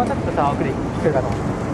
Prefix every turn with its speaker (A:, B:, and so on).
A: もうちょっとさ奥で聞くかと思って